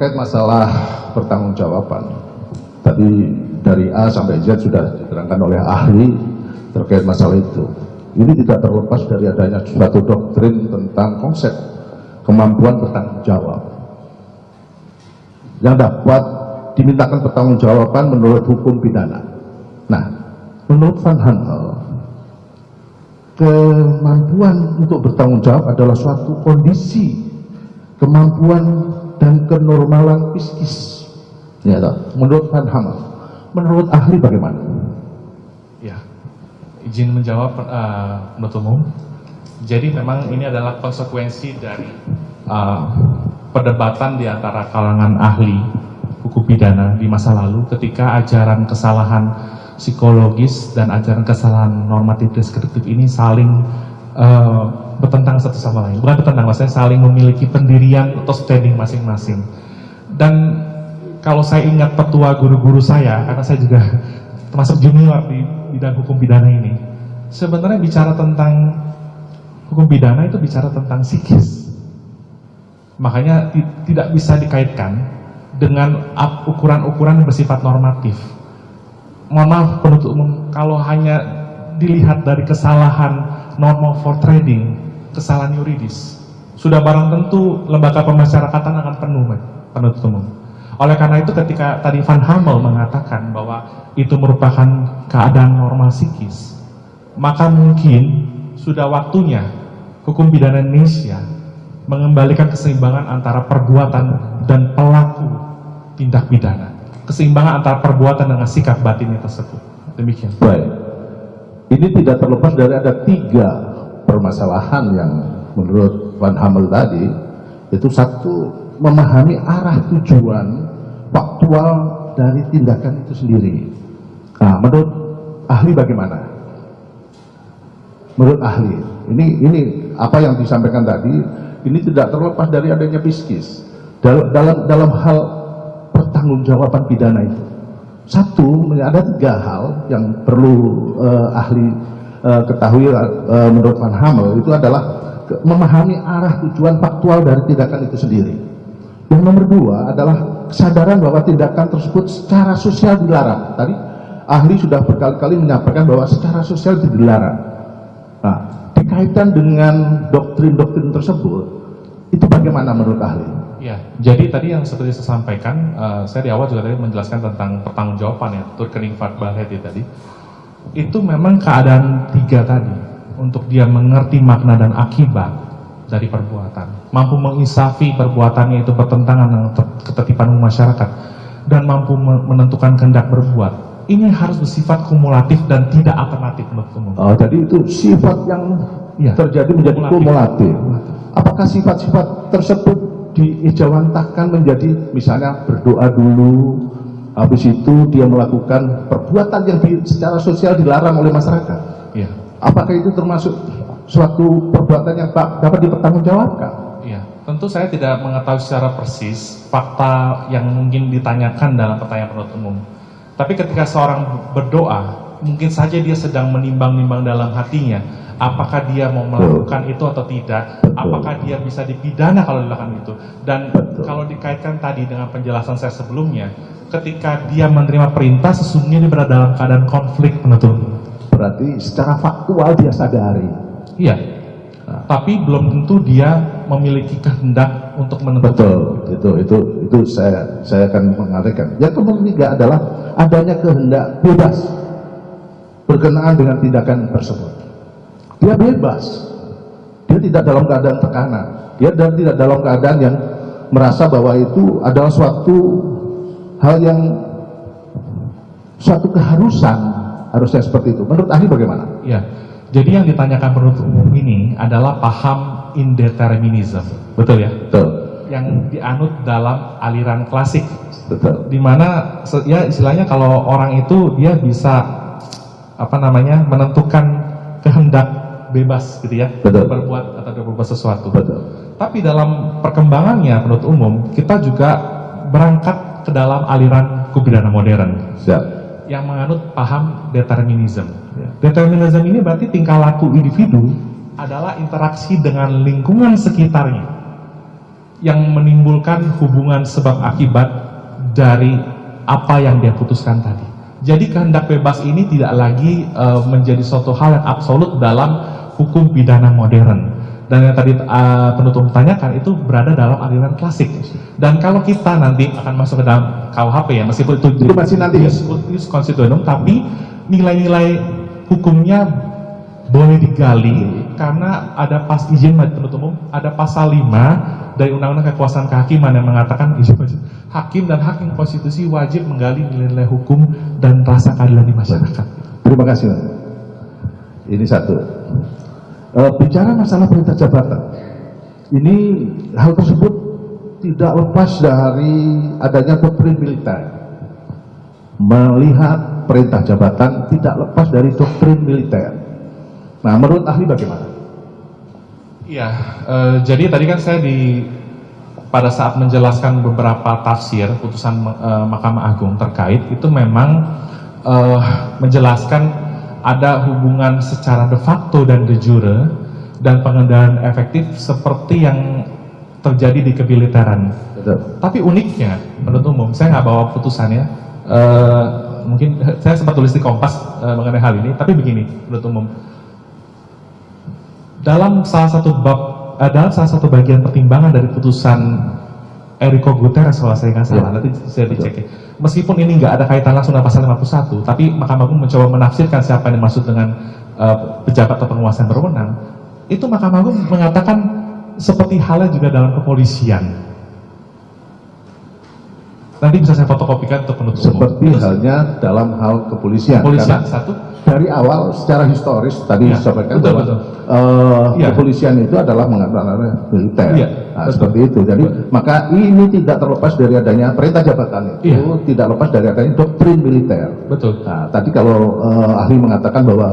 terkait masalah pertanggungjawaban, tadi dari A sampai Z sudah diterangkan oleh ahli terkait masalah itu. Ini tidak terlepas dari adanya suatu doktrin tentang konsep kemampuan bertanggung jawab yang dapat dimintakan pertanggungjawaban menurut hukum pidana. Nah, menurut Van Handel, kemampuan untuk bertanggung jawab adalah suatu kondisi kemampuan dan kenormalan psikis. Ya, menurut Van. Menurut ahli bagaimana? Ya, izin menjawab uh, menurut umum. Jadi memang ini adalah konsekuensi dari uh, perdebatan di antara kalangan ahli hukum pidana di masa lalu ketika ajaran kesalahan psikologis dan ajaran kesalahan normatif deskriptif ini saling uh, bertentang satu sama lain. Bukan bertentang, maksudnya saling memiliki pendirian atau standing masing-masing. Dan kalau saya ingat petua guru-guru saya, karena saya juga termasuk junior di bidang hukum pidana ini, sebenarnya bicara tentang hukum pidana itu bicara tentang psikis. Makanya tidak bisa dikaitkan dengan ukuran-ukuran yang bersifat normatif. Mohon maaf penutup umum, kalau hanya dilihat dari kesalahan normal for trading, kesalahan yuridis, sudah barang tentu lembaga pemasyarakatan akan penuh, penutup umum oleh karena itu ketika tadi Van Hamel mengatakan bahwa itu merupakan keadaan normal psikis, maka mungkin sudah waktunya hukum pidana Indonesia mengembalikan keseimbangan antara perbuatan dan pelaku tindak pidana. Keseimbangan antara perbuatan dengan sikap batinnya tersebut. Demikian. Baik. Ini tidak terlepas dari ada tiga permasalahan yang menurut Van Hamel tadi. Itu satu, memahami arah tujuan faktual dari tindakan itu sendiri. Nah, menurut ahli bagaimana? Menurut ahli, ini ini apa yang disampaikan tadi, ini tidak terlepas dari adanya piskis dalam dalam dalam hal pertanggungjawaban pidana itu. Satu, ada tiga hal yang perlu uh, ahli uh, ketahui uh, menurut Van Hamel itu adalah memahami arah tujuan faktual dari tindakan itu sendiri. Yang nomor dua adalah kesadaran bahwa tindakan tersebut secara sosial dilarang. Tadi ahli sudah berkali-kali menyampaikan bahwa secara sosial dilarang. Nah, dikaitkan dengan doktrin-doktrin tersebut, itu bagaimana menurut ahli? Ya, jadi tadi yang seperti saya sampaikan, uh, saya di awal juga tadi menjelaskan tentang pertanggungjawaban ya, turkening Balhetti tadi. Itu memang keadaan tiga tadi, untuk dia mengerti makna dan akibat, dari perbuatan, mampu menginsafi perbuatannya itu bertentangan dengan ketertiban masyarakat, dan mampu menentukan kehendak berbuat. Ini harus bersifat kumulatif dan tidak alternatif menurut umum. Oh, jadi itu sifat yang ya, terjadi menjadi kumulatif. kumulatif. Apakah sifat-sifat tersebut diijawantahkan menjadi misalnya berdoa dulu, habis itu dia melakukan perbuatan yang di, secara sosial dilarang oleh masyarakat? Ya. Apakah itu termasuk suatu perbuatan yang tak dapat dipertanggungjawabkan. Iya, tentu saya tidak mengetahui secara persis fakta yang mungkin ditanyakan dalam pertanyaan penuntut umum. Tapi ketika seorang berdoa, mungkin saja dia sedang menimbang-nimbang dalam hatinya, apakah dia mau melakukan Betul. itu atau tidak, apakah dia bisa dipidana kalau dilakukan itu. Dan kalau dikaitkan tadi dengan penjelasan saya sebelumnya, ketika dia menerima perintah, sesungguhnya dia berada dalam keadaan konflik penuntut Berarti secara faktual dia sadari Iya. Nah. Tapi belum tentu dia memiliki kehendak untuk menentukan. Betul, itu itu itu saya saya akan mengatakan. Yang ketiga adalah adanya kehendak bebas berkenaan dengan tindakan tersebut. Dia bebas. Dia tidak dalam keadaan tekanan. Dia dan tidak dalam keadaan yang merasa bahwa itu adalah suatu hal yang suatu keharusan harusnya seperti itu. Menurut ahli bagaimana? Ya. Jadi yang ditanyakan penuntut umum ini adalah paham indeterminism, betul ya? Betul. Yang dianut dalam aliran klasik, betul. Di mana ya istilahnya kalau orang itu dia bisa apa namanya menentukan kehendak bebas gitu ya, betul. berbuat atau berbuat sesuatu. Betul. Tapi dalam perkembangannya penuntut umum kita juga berangkat ke dalam aliran kubidana modern. Siap yang menganut paham determinism. Ya. Determinism ini berarti tingkah laku individu adalah interaksi dengan lingkungan sekitarnya. yang menimbulkan hubungan sebab akibat dari apa yang dia putuskan tadi. Jadi kehendak bebas ini tidak lagi uh, menjadi suatu hal yang absolut dalam hukum pidana modern. Dan yang tadi uh, penutup tanyakan itu berada dalam aliran klasik. Dan kalau kita nanti akan masuk ke dalam KUHP ya, meskipun itu, itu masih nanti ya? konstituenum, tapi nilai-nilai hukumnya boleh digali karena ada pas izin penuntut umum ada pasal 5 dari undang-undang kekuasaan kehakiman yang mengatakan hakim dan hakim konstitusi wajib menggali nilai-nilai hukum dan rasa keadilan di masyarakat. Terima kasih. Ini satu. E, bicara masalah perintah jabatan, ini hal tersebut tidak lepas dari adanya doktrin militer. Melihat perintah jabatan tidak lepas dari doktrin militer. Nah, menurut ahli bagaimana? Iya, e, jadi tadi kan saya di pada saat menjelaskan beberapa tafsir putusan uh, Mahkamah Agung terkait itu memang uh, menjelaskan ada hubungan secara de facto dan de jure dan pengendalian efektif seperti yang terjadi di kebiliteran. Tapi uniknya, menurut umum, saya nggak bawa putusannya. Uh, mungkin saya sempat tulis di Kompas uh, mengenai hal ini, tapi begini, menurut umum. Dalam salah satu bab adalah salah satu bagian pertimbangan dari putusan Enrico Guterres kalau saya nggak salah, ya. nanti saya dicek ya. Meskipun ini nggak ada kaitan langsung dengan pasal 51, tapi Mahkamah Agung mencoba menafsirkan siapa yang dimaksud dengan uh, pejabat atau penguasa yang berwenang, itu Mahkamah Agung mengatakan seperti halnya juga dalam kepolisian. Nanti bisa saya fotokopikan untuk penutup Seperti umum. halnya dalam hal kepolisian. Kepolisian, satu. Dari awal secara historis tadi ya, disampaikan betul, bahwa betul. Uh, ya. kepolisian itu adalah mengatakan militer. Ya, nah, seperti itu. Jadi betul. maka ini tidak terlepas dari adanya perintah jabatan itu, ya. tidak lepas dari adanya doktrin militer. Betul. Nah, tadi kalau uh, ahli mengatakan bahwa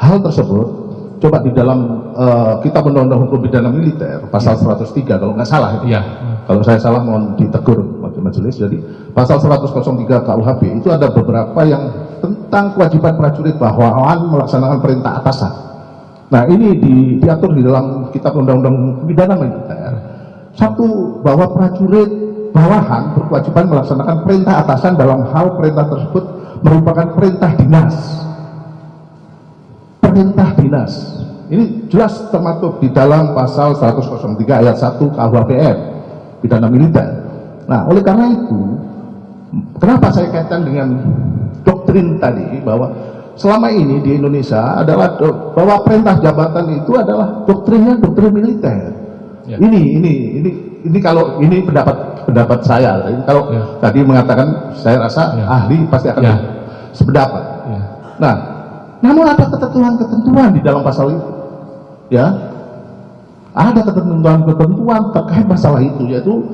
hal tersebut coba di dalam uh, kitab undang-undang hukum pidana militer pasal ya. 103 kalau nggak salah itu. Ya. Kalau saya salah mohon ditegur majelis. Jadi pasal 103 KUHP itu ada beberapa yang tentang kewajiban prajurit bawahan melaksanakan perintah atasan. Nah ini di, diatur di dalam kitab undang-undang pidana militer. Satu bahwa prajurit bawahan berkewajiban melaksanakan perintah atasan dalam hal perintah tersebut merupakan perintah dinas perintah dinas. Ini jelas termaktub di dalam pasal 103 ayat 1 KUHPR pidana militer. Nah, oleh karena itu, kenapa saya kaitkan dengan doktrin tadi bahwa selama ini di Indonesia adalah bahwa perintah jabatan itu adalah doktrinnya doktrin militer. Ya. Ini ini ini ini kalau ini pendapat pendapat saya. Kalau ya. tadi mengatakan saya rasa ya. ahli pasti akan ya. sependapat. Ya. Nah, namun ada ketentuan-ketentuan di dalam pasal itu. Ya. Ada ketentuan-ketentuan terkait masalah itu yaitu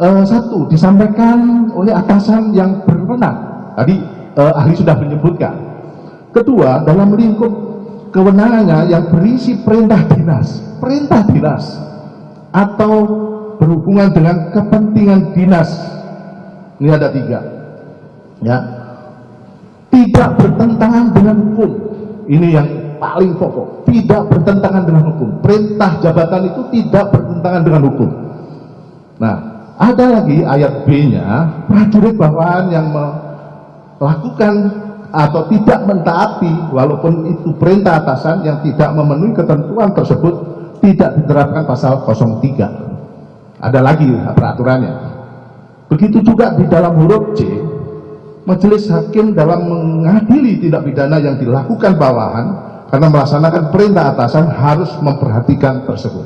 uh, satu disampaikan oleh atasan yang berwenang. Tadi uh, ahli sudah menyebutkan. Kedua, dalam lingkup kewenangannya yang berisi perintah dinas, perintah dinas atau berhubungan dengan kepentingan dinas. Ini ada tiga. Ya, tidak bertentangan dengan hukum. Ini yang paling pokok. Tidak bertentangan dengan hukum. Perintah jabatan itu tidak bertentangan dengan hukum. Nah, ada lagi ayat B-nya, prajurit bawahan yang melakukan atau tidak mentaati walaupun itu perintah atasan yang tidak memenuhi ketentuan tersebut tidak diterapkan pasal 03. Ada lagi peraturannya. Begitu juga di dalam huruf C majelis hakim dalam mengadili tindak pidana yang dilakukan bawahan karena melaksanakan perintah atasan harus memperhatikan tersebut.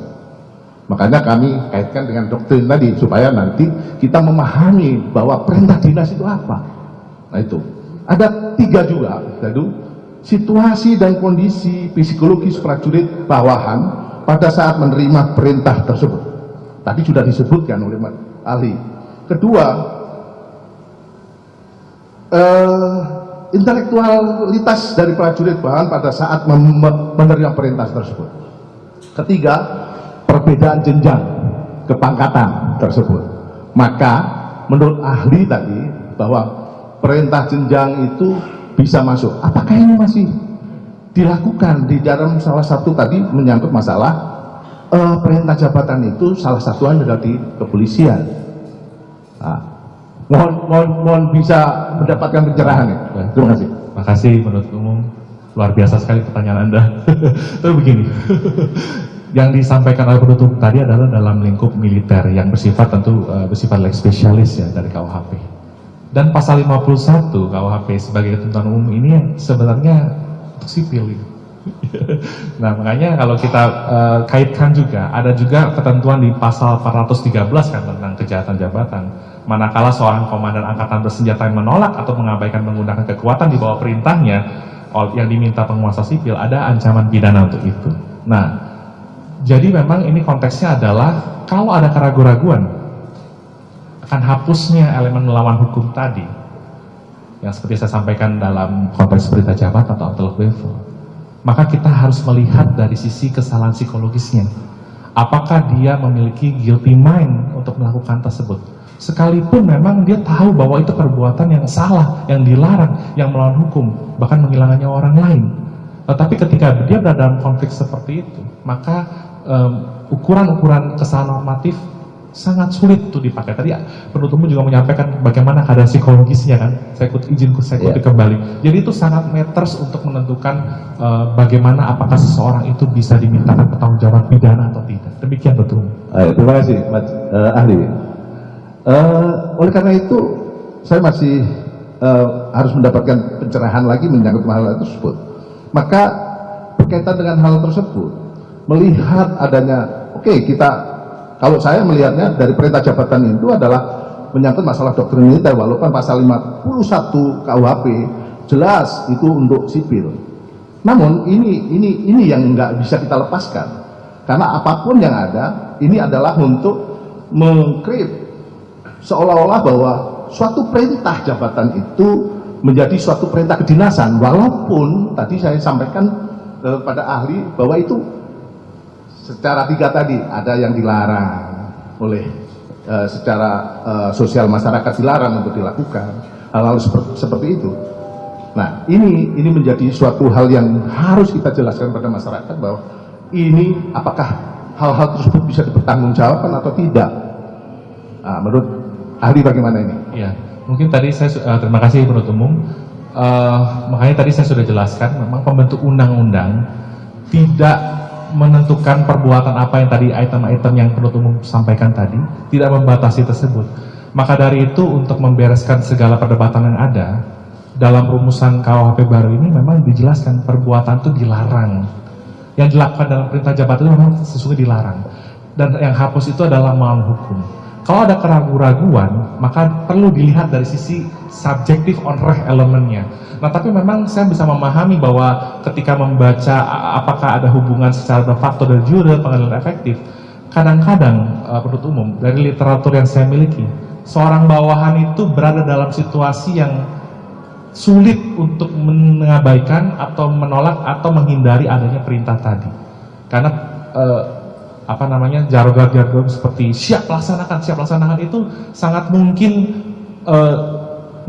Makanya kami kaitkan dengan doktrin tadi supaya nanti kita memahami bahwa perintah dinas itu apa. Nah itu ada tiga juga, yaitu situasi dan kondisi psikologis prajurit bawahan pada saat menerima perintah tersebut. Tadi sudah disebutkan oleh ahli. Kedua, uh, intelektualitas dari prajurit bahan pada saat menerima perintah tersebut. Ketiga, perbedaan jenjang kepangkatan tersebut. Maka menurut ahli tadi bahwa perintah jenjang itu bisa masuk. Apakah ini masih dilakukan di dalam salah satu tadi menyangkut masalah eh, perintah jabatan itu salah satunya adalah di kepolisian. Nah, mohon, mohon, mohon bisa mendapatkan pencerahan ya. Terima kasih. Terima kasih menurut umum luar biasa sekali pertanyaan Anda. Tapi begini, yang disampaikan oleh penutup tadi adalah dalam lingkup militer yang bersifat tentu uh, bersifat leg spesialis ya dari KUHP. Dan pasal 51 KUHP sebagai ketentuan umum ini sebenarnya untuk sipil. Gitu. nah makanya kalau kita uh, kaitkan juga ada juga ketentuan di pasal 413 kan tentang kejahatan jabatan manakala seorang komandan angkatan bersenjata yang menolak atau mengabaikan menggunakan kekuatan di bawah perintahnya yang diminta penguasa sipil ada ancaman pidana untuk itu. Nah, jadi memang ini konteksnya adalah kalau ada keraguan-raguan akan hapusnya elemen melawan hukum tadi. Yang seperti saya sampaikan dalam konteks berita jabat atau outlook level maka kita harus melihat dari sisi kesalahan psikologisnya. Apakah dia memiliki guilty mind untuk melakukan tersebut? Sekalipun memang dia tahu bahwa itu perbuatan yang salah, yang dilarang, yang melawan hukum, bahkan menghilangkannya orang lain. Tetapi ketika dia berada dalam konflik seperti itu, maka ukuran-ukuran um, kesalahan normatif sangat sulit itu dipakai. Tadi penutupmu juga menyampaikan bagaimana keadaan psikologisnya kan. Saya ikut izin saya ikuti yeah. kembali. Jadi itu sangat matters untuk menentukan uh, bagaimana apakah seseorang itu bisa dimintakan pertanggungjawaban pidana atau tidak. Demikian betul. terima kasih, Mas uh, ahli. Uh, oleh karena itu, saya masih uh, harus mendapatkan pencerahan lagi menyangkut hal tersebut. Maka berkaitan dengan hal tersebut, melihat adanya, oke okay, kita, kalau saya melihatnya dari perintah jabatan itu adalah menyangkut masalah doktrin militer, walaupun pasal 51 KUHP jelas itu untuk sipil. Namun ini ini ini yang nggak bisa kita lepaskan, karena apa pun yang ada, ini adalah untuk mengkrit seolah-olah bahwa suatu perintah jabatan itu menjadi suatu perintah kedinasan walaupun tadi saya sampaikan eh, pada ahli bahwa itu secara tiga tadi ada yang dilarang oleh eh, secara eh, sosial masyarakat dilarang untuk dilakukan hal-hal seperti, seperti itu nah ini ini menjadi suatu hal yang harus kita jelaskan pada masyarakat bahwa ini apakah hal-hal tersebut bisa dipertanggungjawabkan atau tidak nah, menurut ahli bagaimana ini? Ya, mungkin tadi saya uh, terima kasih penutup umum. Uh, makanya tadi saya sudah jelaskan, memang pembentuk undang-undang tidak menentukan perbuatan apa yang tadi item-item yang penutup umum sampaikan tadi, tidak membatasi tersebut. Maka dari itu untuk membereskan segala perdebatan yang ada dalam rumusan KUHP baru ini memang dijelaskan perbuatan itu dilarang. Yang dilakukan dalam perintah jabatan itu memang sesungguhnya dilarang. Dan yang hapus itu adalah melawan hukum kalau ada keraguan-raguan, maka perlu dilihat dari sisi subjektif on reh elemennya. Nah, tapi memang saya bisa memahami bahwa ketika membaca apakah ada hubungan secara de facto dan jure pengadilan efektif, kadang-kadang uh, umum dari literatur yang saya miliki, seorang bawahan itu berada dalam situasi yang sulit untuk mengabaikan atau menolak atau menghindari adanya perintah tadi. Karena uh, apa namanya jargon-jargon seperti siap laksanakan siap laksanakan itu sangat mungkin uh,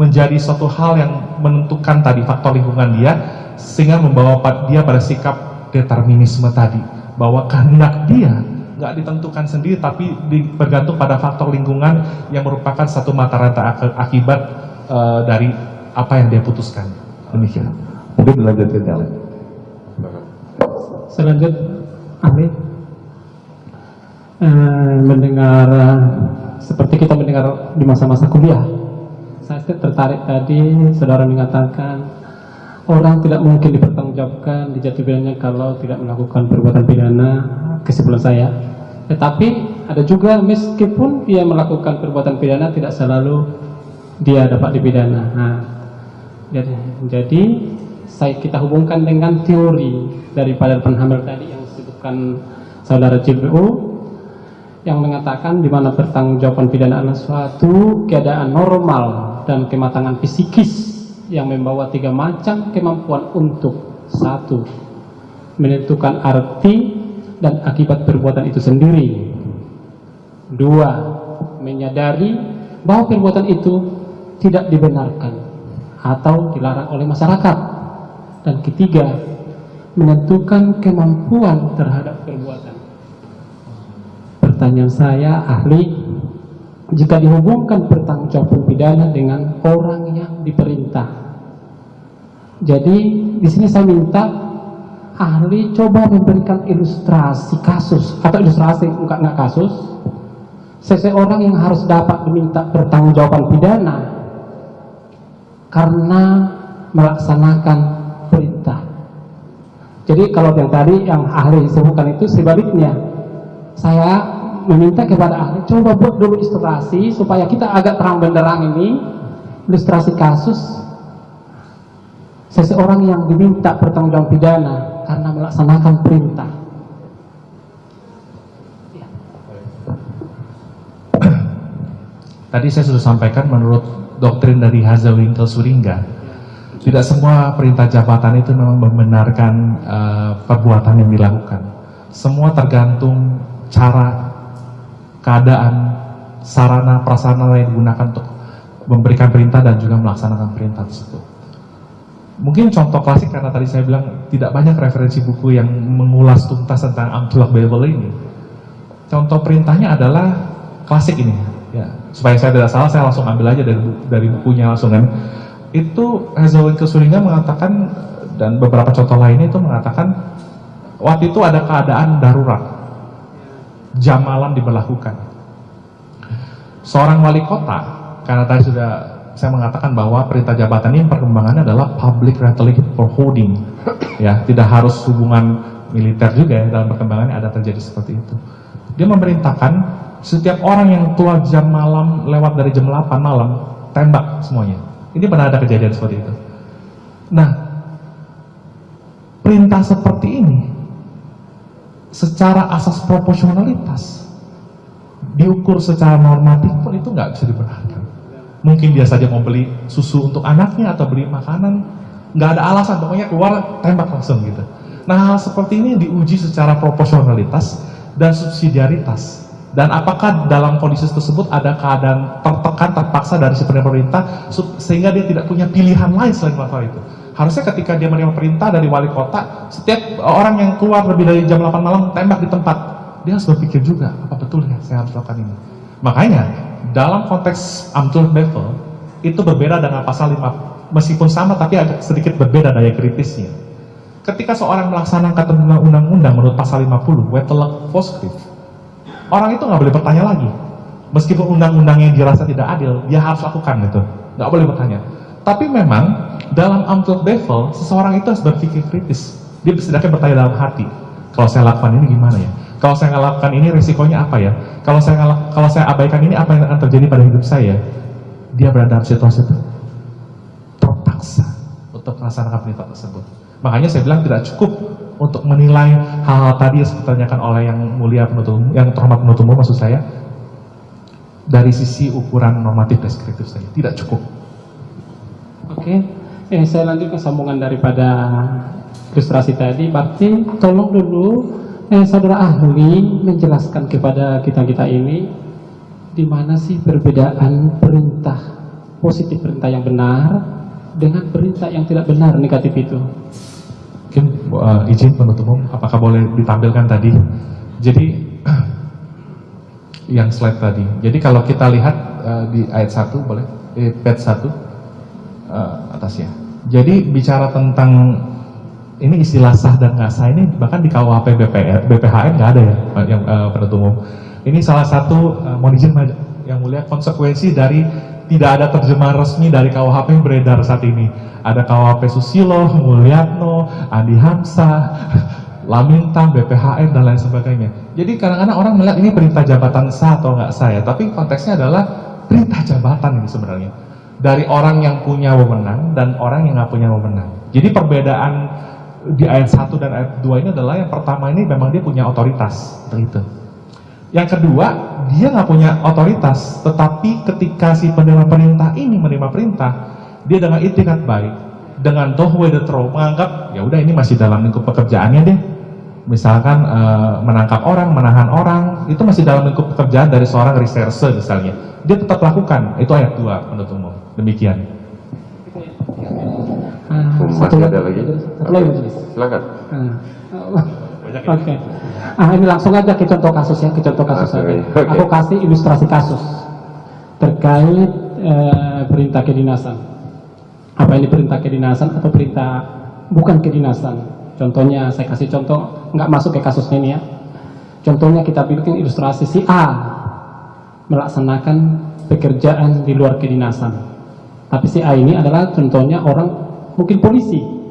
menjadi suatu hal yang menentukan tadi faktor lingkungan dia sehingga membawa dia pada sikap determinisme tadi bahwa kehendak dia nggak ditentukan sendiri tapi bergantung pada faktor lingkungan yang merupakan satu mata rantai akibat uh, dari apa yang dia putuskan. Demikian. Mungkin dilanjutkan ya selanjutnya Amin eh, mendengar seperti kita mendengar di masa-masa kuliah. Saya tertarik tadi saudara mengatakan orang tidak mungkin dipertanggungjawabkan di pidananya kalau tidak melakukan perbuatan pidana kesimpulan saya. Tetapi ada juga meskipun dia melakukan perbuatan pidana tidak selalu dia dapat dipidana. Nah, jadi, jadi saya kita hubungkan dengan teori daripada penhamil tadi yang disebutkan saudara CBU yang mengatakan di mana pertanggungjawaban pidana adalah suatu keadaan normal dan kematangan psikis yang membawa tiga macam kemampuan untuk satu menentukan arti dan akibat perbuatan itu sendiri. Dua menyadari bahwa perbuatan itu tidak dibenarkan atau dilarang oleh masyarakat. Dan ketiga menentukan kemampuan terhadap perbuatan pertanyaan saya ahli jika dihubungkan pertanggungjawaban pidana dengan orang yang diperintah. Jadi di sini saya minta ahli coba memberikan ilustrasi kasus atau ilustrasi enggak enggak kasus seseorang yang harus dapat diminta pertanggungjawaban pidana karena melaksanakan perintah. Jadi kalau yang tadi yang ahli sebutkan itu sebaliknya, saya meminta kepada ahli coba buat dulu ilustrasi supaya kita agak terang benderang ini ilustrasi kasus seseorang yang diminta pertanggungjawaban pidana karena melaksanakan perintah. Tadi saya sudah sampaikan menurut doktrin dari Hazawinkel Suringga, tidak semua perintah jabatan itu memang membenarkan uh, perbuatan yang dilakukan. Semua tergantung cara, keadaan, sarana, prasarana yang digunakan untuk memberikan perintah dan juga melaksanakan perintah tersebut. Mungkin contoh klasik karena tadi saya bilang tidak banyak referensi buku yang mengulas tuntas tentang Amtullah Babel ini. Contoh perintahnya adalah klasik ini, ya supaya saya tidak salah saya langsung ambil aja dari dari bukunya langsung kan. Itu Hazawin Kesuringa mengatakan dan beberapa contoh lainnya itu mengatakan waktu itu ada keadaan darurat, jam malam diberlakukan. Seorang wali kota, karena tadi sudah saya mengatakan bahwa perintah jabatan ini perkembangannya adalah public regulation for holding, ya tidak harus hubungan militer juga ya dalam perkembangannya ada terjadi seperti itu. Dia memerintahkan setiap orang yang keluar jam malam lewat dari jam 8 malam tembak semuanya. Ini pernah ada kejadian seperti itu. Nah, perintah seperti ini secara asas proporsionalitas diukur secara normatif pun itu nggak bisa dibenarkan. Mungkin dia saja mau beli susu untuk anaknya atau beli makanan, nggak ada alasan, pokoknya keluar tembak langsung gitu. Nah hal seperti ini diuji secara proporsionalitas dan subsidiaritas. Dan apakah dalam kondisi tersebut ada keadaan tertekan, terpaksa dari si pemerintah sehingga dia tidak punya pilihan lain selain melakukan itu. Harusnya ketika dia menerima perintah dari wali kota, setiap orang yang keluar lebih dari jam 8 malam tembak di tempat, dia harus berpikir juga, apa betul ya saya harus lakukan ini. Makanya, dalam konteks Amtul Bevel, itu berbeda dengan pasal 5, meskipun sama tapi agak sedikit berbeda daya kritisnya. Ketika seorang melaksanakan undang-undang menurut pasal 50, Wetelek Foskrift, orang itu nggak boleh bertanya lagi. Meskipun undang-undang yang dirasa tidak adil, dia harus lakukan gitu. Nggak boleh bertanya. Tapi memang dalam Amtut Bevel, seseorang itu harus berpikir kritis. Dia setidaknya bertanya dalam hati, kalau saya lakukan ini gimana ya? Kalau saya nggak lakukan ini risikonya apa ya? Kalau saya kalau saya abaikan ini apa yang akan terjadi pada hidup saya? Dia berada dalam situasi itu terpaksa untuk melaksanakan perintah tersebut. Makanya saya bilang tidak cukup untuk menilai hal-hal tadi yang ditanyakan oleh yang mulia penutup, yang terhormat penutup maksud saya dari sisi ukuran normatif deskriptif saja tidak cukup. Oke, eh, saya lanjut ke sambungan daripada ilustrasi tadi. Berarti tolong dulu eh, saudara ahli menjelaskan kepada kita kita ini di mana sih perbedaan perintah positif perintah yang benar dengan perintah yang tidak benar negatif itu. Mungkin uh, izin penutup umum, apakah boleh ditampilkan tadi? Jadi yang slide tadi. Jadi kalau kita lihat uh, di ayat 1 boleh, eh, page 1 uh, atas ya. Jadi bicara tentang ini istilah sah dan nggak sah ini bahkan di KUHP BPR, BPHN nggak ada ya yang uh, umum. Ini salah satu uh, mohon izin yang mulia konsekuensi dari tidak ada terjemahan resmi dari KUHP yang beredar saat ini. Ada KUHP Susilo, Mulyatno, Andi Hamzah, Lamintang, BPHN, dan lain sebagainya. Jadi kadang-kadang orang melihat ini perintah jabatan sah atau nggak sah ya, tapi konteksnya adalah perintah jabatan ini sebenarnya. Dari orang yang punya wewenang dan orang yang nggak punya wewenang. Jadi perbedaan di ayat 1 dan ayat 2 ini adalah yang pertama ini memang dia punya otoritas itu. Yang kedua, dia nggak punya otoritas, tetapi ketika si penerima perintah ini menerima perintah, dia dengan itikat baik, dengan tohwe the throw, menganggap ya udah ini masih dalam lingkup pekerjaannya deh. Misalkan e, menangkap orang, menahan orang, itu masih dalam lingkup pekerjaan dari seorang reserse misalnya. Dia tetap lakukan, itu ayat 2 menurut umum. Demikian. Uh, masih ada lagi? Satu lagi, Silakan. Uh. Oke. Ah ini langsung aja ke contoh kasus ya, ke contoh kasus Oke, aja. oke. Aku kasih ilustrasi kasus terkait eh, perintah kedinasan. Apa ini perintah kedinasan atau perintah bukan kedinasan? Contohnya saya kasih contoh nggak masuk ke kasusnya ini ya. Contohnya kita bikin ilustrasi si A melaksanakan pekerjaan di luar kedinasan. Tapi si A ini adalah contohnya orang mungkin polisi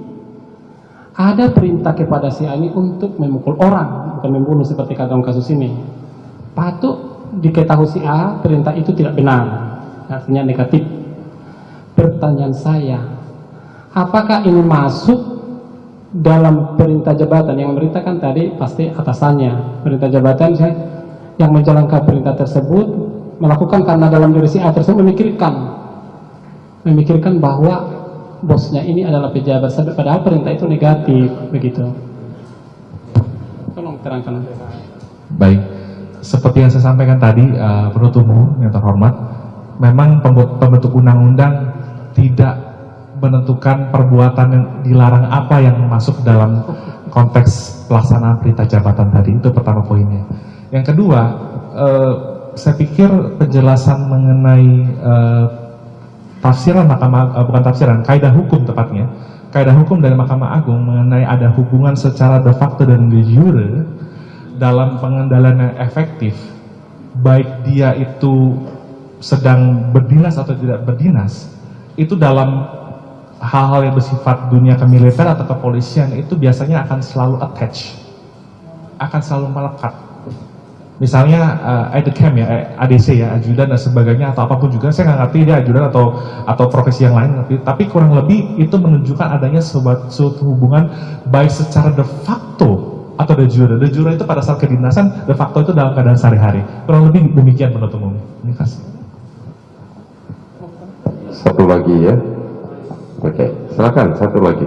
ada perintah kepada si A ini untuk memukul orang, bukan membunuh seperti dalam kasus ini. Patut diketahui si A perintah itu tidak benar, artinya negatif. Pertanyaan saya, apakah ini masuk dalam perintah jabatan. Yang memerintahkan tadi pasti atasannya. Perintah jabatan saya yang menjalankan perintah tersebut melakukan karena dalam diri si A tersebut memikirkan. Memikirkan bahwa bosnya ini adalah pejabat. Padahal perintah itu negatif begitu. Tolong terangkan. Baik, seperti yang saya sampaikan tadi, uh, penuntut umum yang terhormat, memang pembentuk undang-undang tidak menentukan perbuatan yang dilarang apa yang masuk dalam konteks pelaksanaan perintah jabatan tadi. Itu pertama poinnya. Yang kedua, eh, saya pikir penjelasan mengenai eh, tafsiran mahkamah eh, bukan tafsiran, kaidah hukum tepatnya, kaidah hukum dari Mahkamah Agung mengenai ada hubungan secara de facto dan de jure dalam pengendalian yang efektif, baik dia itu sedang berdinas atau tidak berdinas, itu dalam hal-hal yang bersifat dunia kemiliter atau kepolisian itu biasanya akan selalu attach, akan selalu melekat. Misalnya uh, ADCAM ya, eh, ADC ya, ajudan dan sebagainya atau apa pun juga, saya nggak ngerti dia ajudan atau atau profesi yang lain, ngerti. tapi kurang lebih itu menunjukkan adanya sebuah suatu hubungan baik secara de facto atau de jure. De jure itu pada saat kedinasan, de facto itu dalam keadaan sehari-hari. Kurang lebih demikian menurut umum. Terima kasih. Satu lagi ya. Oke, silakan satu lagi.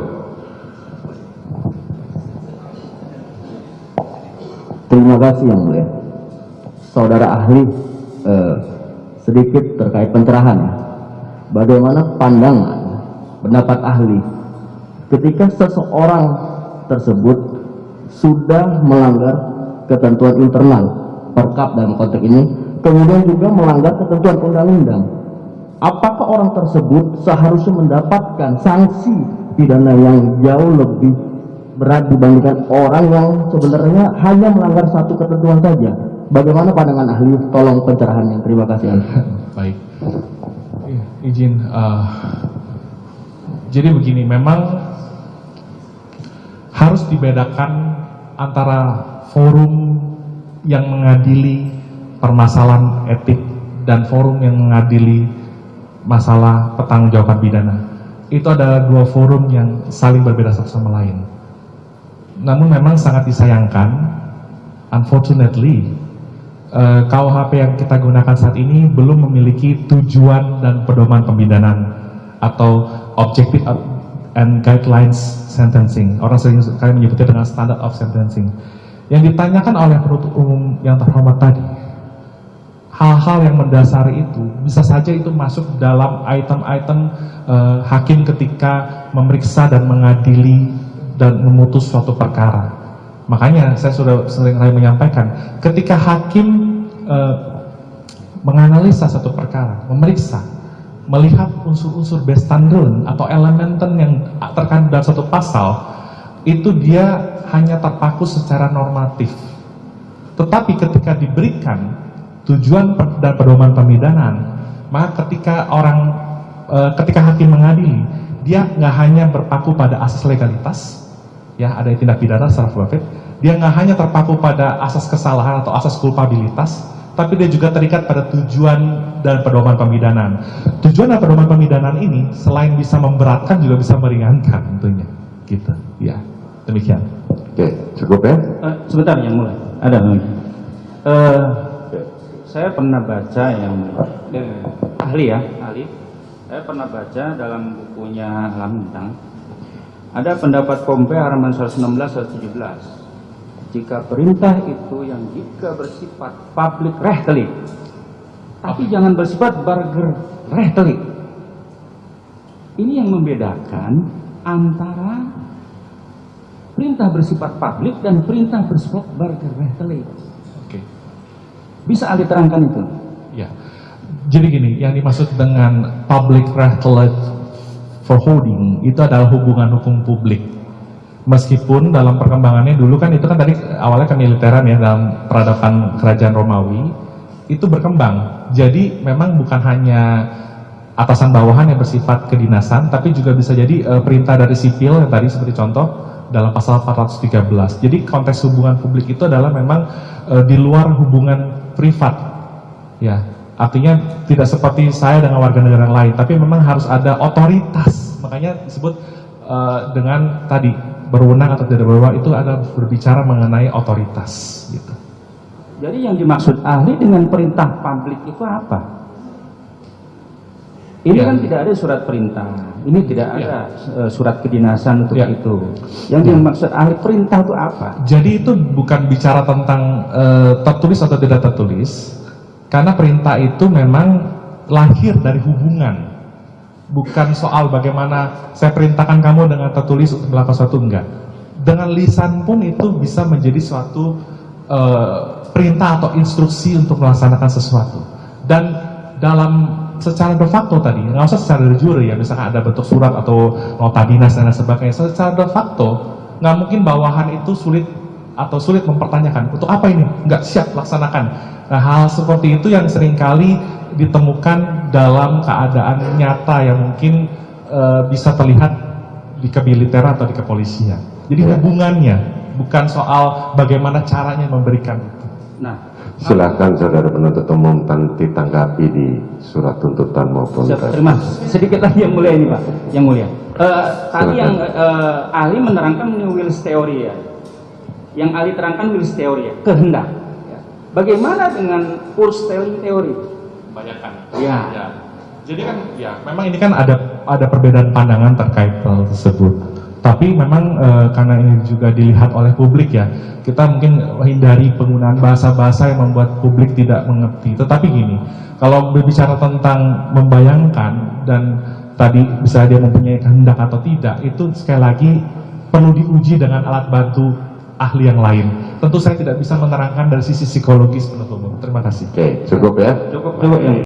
Terima kasih yang mulia. Saudara ahli, eh, sedikit terkait pencerahan. Bagaimana pandangan pendapat ahli ketika seseorang tersebut sudah melanggar ketentuan internal perkap dalam konteks ini, kemudian juga melanggar ketentuan undang-undang. Apakah orang tersebut seharusnya mendapatkan sanksi pidana yang jauh lebih berat dibandingkan orang yang sebenarnya hanya melanggar satu ketentuan saja. Bagaimana pandangan ahli? Tolong pencerahannya. Terima kasih. Baik. Iya, izin. eh, jadi begini, memang harus dibedakan antara forum yang mengadili permasalahan etik dan forum yang mengadili masalah pertanggungjawaban pidana. Itu adalah dua forum yang saling berbeda satu sama lain. Namun memang sangat disayangkan, unfortunately, eh, KUHP yang kita gunakan saat ini belum memiliki tujuan dan pedoman pemidanan atau objective and guidelines sentencing. Orang sering sekali menyebutnya dengan standard of sentencing. Yang ditanyakan oleh penuntut umum yang terhormat tadi, hal-hal yang mendasari itu bisa saja itu masuk dalam item-item eh, hakim ketika memeriksa dan mengadili dan memutus suatu perkara. Makanya saya sudah sering kali menyampaikan, ketika hakim eh, menganalisa satu perkara, memeriksa, melihat unsur-unsur bestandard atau elementen yang terkandung dalam satu pasal, itu dia hanya terpaku secara normatif. Tetapi ketika diberikan tujuan dan pedoman pemidanan, maka ketika orang, eh, ketika hakim mengadili, dia nggak hanya berpaku pada asas legalitas, ya ada tindak pidana secara profit, dia nggak hanya terpaku pada asas kesalahan atau asas kulpabilitas, tapi dia juga terikat pada tujuan dan pedoman pemidanan. Tujuan dan pedoman pemidanan ini selain bisa memberatkan juga bisa meringankan tentunya, gitu. Ya, demikian. Oke, cukup ya. Eh, sebentar yang mulai. Ada lagi. Eh, saya pernah baca yang eh, ahli ya, ahli. Saya pernah baca dalam bukunya Lamintang. Ada pendapat Pompe halaman 116 117. Jika perintah itu yang jika bersifat public rehtelik, tapi jangan bersifat burger rehtelik. Ini yang membedakan antara perintah bersifat publik dan perintah bersifat berkereteli. Oke. Bisa ahli terangkan itu? Ya. Jadi gini, yang dimaksud dengan public relate for holding itu adalah hubungan hukum publik. Meskipun dalam perkembangannya dulu kan itu kan tadi awalnya kemiliteran ya dalam peradaban kerajaan Romawi itu berkembang. Jadi memang bukan hanya atasan bawahan yang bersifat kedinasan, tapi juga bisa jadi eh, perintah dari sipil yang tadi seperti contoh dalam pasal 413. Jadi konteks hubungan publik itu adalah memang eh, di luar hubungan privat. Ya, artinya tidak seperti saya dengan warga negara lain, tapi memang harus ada otoritas. Makanya disebut eh, dengan tadi berwenang atau tidak berwenang itu adalah berbicara mengenai otoritas gitu. Jadi yang dimaksud ahli dengan perintah publik itu apa? Ini Ya. kan tidak ada surat perintah, ini tidak Ya. ada eh, surat kedinasan untuk Ya. itu. Yang dimaksud ahli perintah itu apa? Jadi itu bukan bicara tentang eh, tertulis atau tidak tertulis, karena perintah itu memang lahir dari hubungan, bukan soal bagaimana saya perintahkan kamu dengan tertulis untuk melakukan sesuatu enggak. Dengan lisan pun itu bisa menjadi suatu eh, perintah atau instruksi untuk melaksanakan sesuatu. Dan dalam secara de facto tadi, nggak usah secara de jure ya, misalkan ada bentuk surat atau nota dinas dan lain sebagainya. Secara de facto, nggak mungkin bawahan itu sulit atau sulit mempertanyakan untuk apa ini nggak siap laksanakan. Nah, hal seperti itu yang sering kali ditemukan dalam keadaan nyata yang mungkin eh, bisa terlihat di kemiliteran atau di kepolisian. Jadi hubungannya bukan soal bagaimana caranya memberikan itu. Nah, Silakan saudara penuntut umum tan- ditanggapi di surat tuntutan maupun Siap, terima. Sedikit lagi yang mulia ini Pak, yang mulia. Eh, tadi Silakan. yang eh, ahli menerangkan ini wills theory ya. Yang ahli terangkan wills theory ya, kehendak. Ya. Bagaimana dengan purse telling theory? Kebanyakan. Ya. Ya. Jadi kan ya memang ini kan ada ada perbedaan pandangan terkait hal tersebut. Tapi memang eh, karena ini juga dilihat oleh publik ya, kita mungkin hindari penggunaan bahasa-bahasa yang membuat publik tidak mengerti. Tetapi gini, kalau berbicara tentang membayangkan dan tadi bisa dia mempunyai kehendak atau tidak, itu sekali lagi perlu diuji dengan alat bantu ahli yang lain. Tentu saya tidak bisa menerangkan dari sisi psikologis penuntut umum. Terima kasih. Oke, cukup ya. Cukup cukup yang